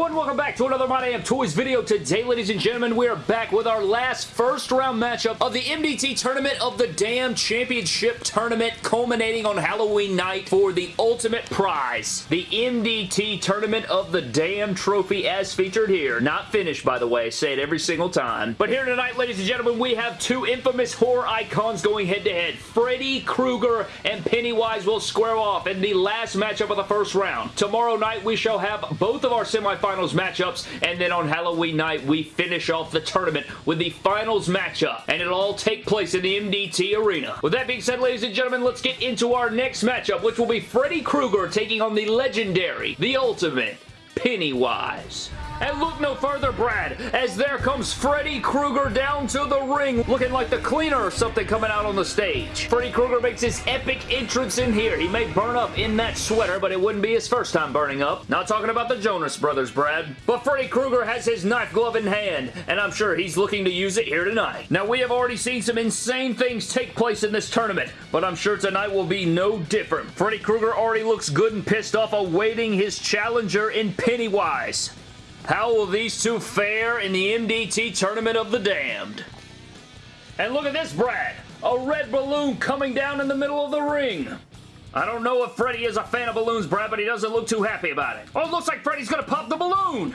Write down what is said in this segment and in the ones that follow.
everyone, welcome back to another My Damn Toys video. Today, ladies and gentlemen, we are back with our last first round matchup of the MDT Tournament of the Damn Championship Tournament, culminating on Halloween night for the ultimate prize. The MDT Tournament of the Damn Trophy as featured here. Not finished, by the way. Say it every single time. But here tonight, ladies and gentlemen, we have two infamous horror icons going head-to-head. -head. Freddy Krueger and Pennywise will square off in the last matchup of the first round. Tomorrow night, we shall have both of our semifinals matchups, and then on Halloween night, we finish off the tournament with the finals matchup, and it'll all take place in the MDT Arena. With that being said, ladies and gentlemen, let's get into our next matchup, which will be Freddy Krueger taking on the legendary, the ultimate, Pennywise. And look no further, Brad, as there comes Freddy Krueger down to the ring, looking like the cleaner or something coming out on the stage. Freddy Krueger makes his epic entrance in here. He may burn up in that sweater, but it wouldn't be his first time burning up. Not talking about the Jonas Brothers, Brad. But Freddy Krueger has his knife glove in hand, and I'm sure he's looking to use it here tonight. Now, we have already seen some insane things take place in this tournament, but I'm sure tonight will be no different. Freddy Krueger already looks good and pissed off awaiting his challenger in Pennywise. How will these two fare in the MDT Tournament of the Damned? And look at this, Brad. A red balloon coming down in the middle of the ring. I don't know if Freddy is a fan of balloons, Brad, but he doesn't look too happy about it. Oh, it looks like Freddy's gonna pop the balloon!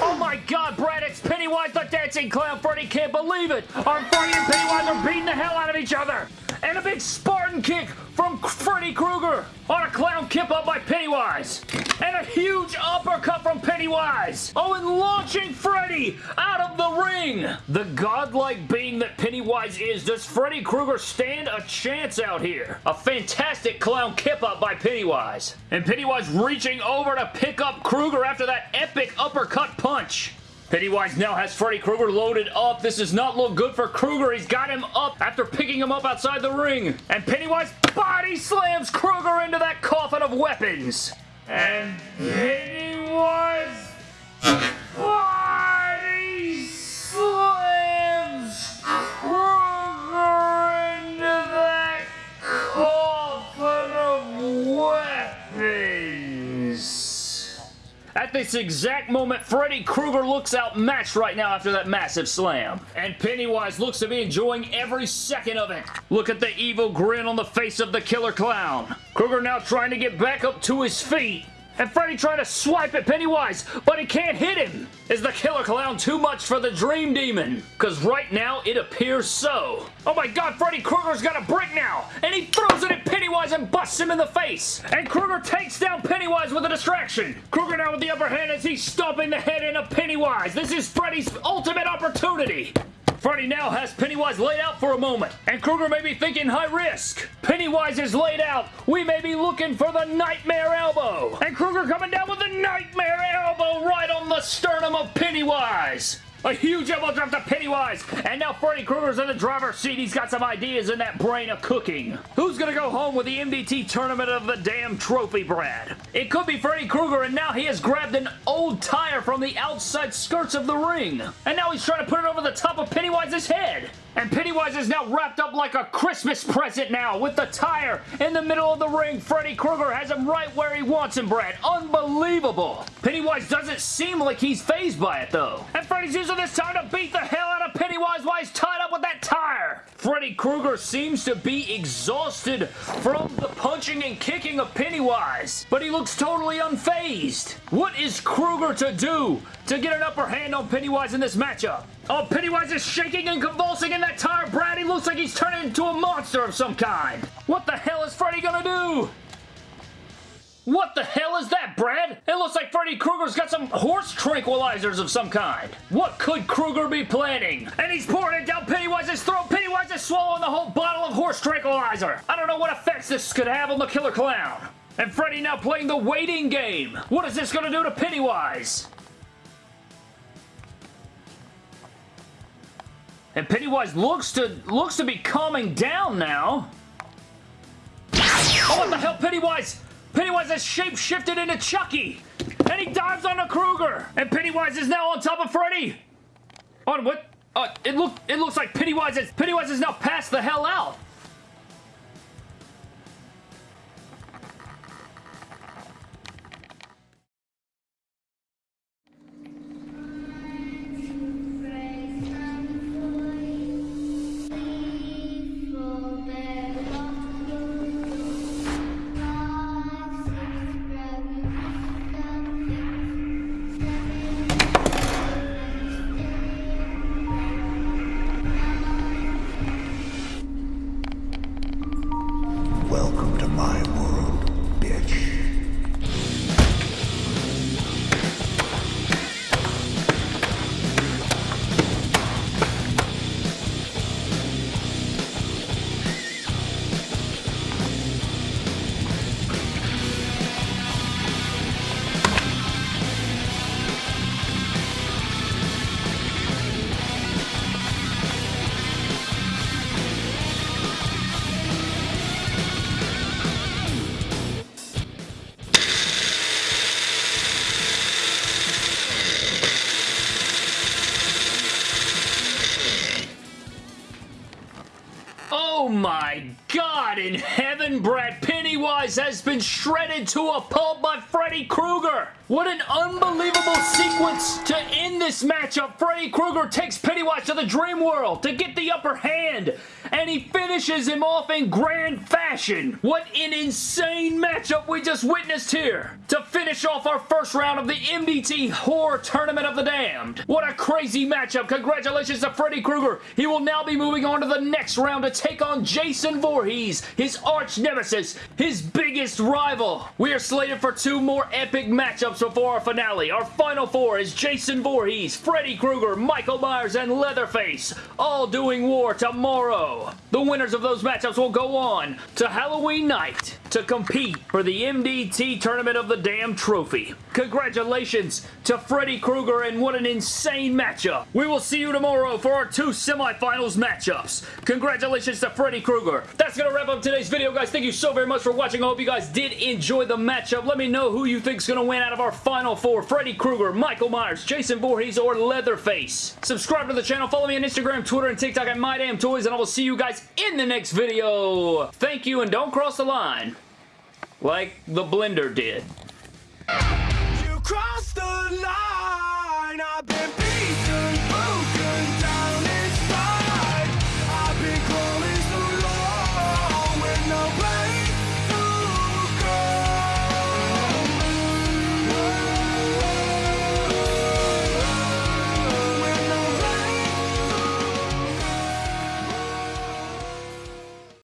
Oh my god, Brad, it's Pennywise the Dancing Clown! Freddy can't believe it! Our Freddy and Pennywise are beating the hell out of each other! And a big Spartan kick from Freddy Krueger on a clown kip up by Pennywise. And a huge uppercut from Pennywise. Oh, and launching Freddy out of the ring. The godlike being that Pennywise is, does Freddy Krueger stand a chance out here? A fantastic clown kip up by Pennywise. And Pennywise reaching over to pick up Krueger after that epic uppercut punch. Pennywise now has Freddy Krueger loaded up. This does not look good for Krueger. He's got him up after picking him up outside the ring. And Pennywise body slams Krueger into that coffin of weapons. And Pennywise this exact moment, Freddy Krueger looks outmatched right now after that massive slam. And Pennywise looks to be enjoying every second of it. Look at the evil grin on the face of the killer clown. Krueger now trying to get back up to his feet. And Freddy trying to swipe at Pennywise, but he can't hit him. Is the Killer Clown too much for the Dream Demon? Because right now, it appears so. Oh my god, Freddy Krueger's got a brick now, and he throws it at Pennywise and busts him in the face. And Krueger takes down Pennywise with a distraction. Krueger now with the upper hand as he's stomping the head in of Pennywise. This is Freddy's ultimate opportunity. Freddy now has Pennywise laid out for a moment, and Krueger may be thinking high risk. Pennywise is laid out. We may be looking for the Nightmare Elbow. And Krueger coming down with the Nightmare Elbow right on the sternum of Pennywise. A huge elbow drop to Pennywise. And now Freddy Krueger's in the driver's seat. He's got some ideas in that brain of cooking. Who's going to go home with the MDT Tournament of the Damn Trophy, Brad? It could be Freddy Krueger, and now he has grabbed an old tire from the outside skirts of the ring. And now he's trying to put it over the top of Pennywise's head. And Pennywise is now wrapped up like a Christmas present now with the tire in the middle of the ring. Freddy Krueger has him right where he wants him, Brad. Unbelievable. Pennywise doesn't seem like he's phased by it, though. And Freddy's using this time to beat the hell out of Pennywise while he's tied up with that tire. Freddy Krueger seems to be exhausted from the punching and kicking of Pennywise, but he looks totally unfazed. What is Krueger to do to get an upper hand on Pennywise in this matchup? Oh, Pennywise is shaking and convulsing in that tire, Brad. He looks like he's turning into a monster of some kind. What the hell is Freddy gonna do? What the hell is that, Brad? It looks like Freddy Krueger's got some horse tranquilizers of some kind. What could Krueger be planning? And he's pouring it down Pennywise's throat. Pennywise is swallowing the whole bottle of horse tranquilizer. I don't know what effects this could have on the Killer Clown. And Freddy now playing the waiting game. What is this going to do to Pennywise? And Pennywise looks to looks to be calming down now. Oh, what the hell, Pennywise? Pennywise has shape-shifted into Chucky. And he dives onto Krueger. And Pennywise is now on top of Freddy. On what? Uh, it look it looks like Pennywise is Pennywise is now passed the hell out. Welcome to my world. Oh my God in heaven, Brad Pennywise has been shredded to a pulp by Freddy Krueger. What an unbelievable sequence to end this matchup. Freddy Krueger takes Pennywise to the dream world to get the upper hand, and he finishes him off in grand fashion. What an insane matchup we just witnessed here to finish off our first round of the MDT Horror Tournament of the Damned. What a crazy matchup. Congratulations to Freddy Krueger. He will now be moving on to the next round to take on Jason Voorhees, his arch nemesis, his biggest rival. We are slated for two more epic matchups before our finale. Our final four is Jason Voorhees, Freddy Krueger, Michael Myers, and Leatherface, all doing war tomorrow. The winners of those matchups will go on to Halloween night to compete for the MDT Tournament of the Damn Trophy. Congratulations to Freddy Krueger and what an insane matchup. We will see you tomorrow for our two semifinals matchups. Congratulations to Freddy Krueger. That's going to wrap up today's video, guys. Thank you so very much for watching. I hope you guys did enjoy the matchup. Let me know who you think is going to win out of our final four. Freddy Krueger, Michael Myers, Jason Voorhees, or Leatherface. Subscribe to the channel. Follow me on Instagram, Twitter, and TikTok at MyDamnToys, and I will see you guys in the next video. Thank you, and don't cross the line like the blender did. You cross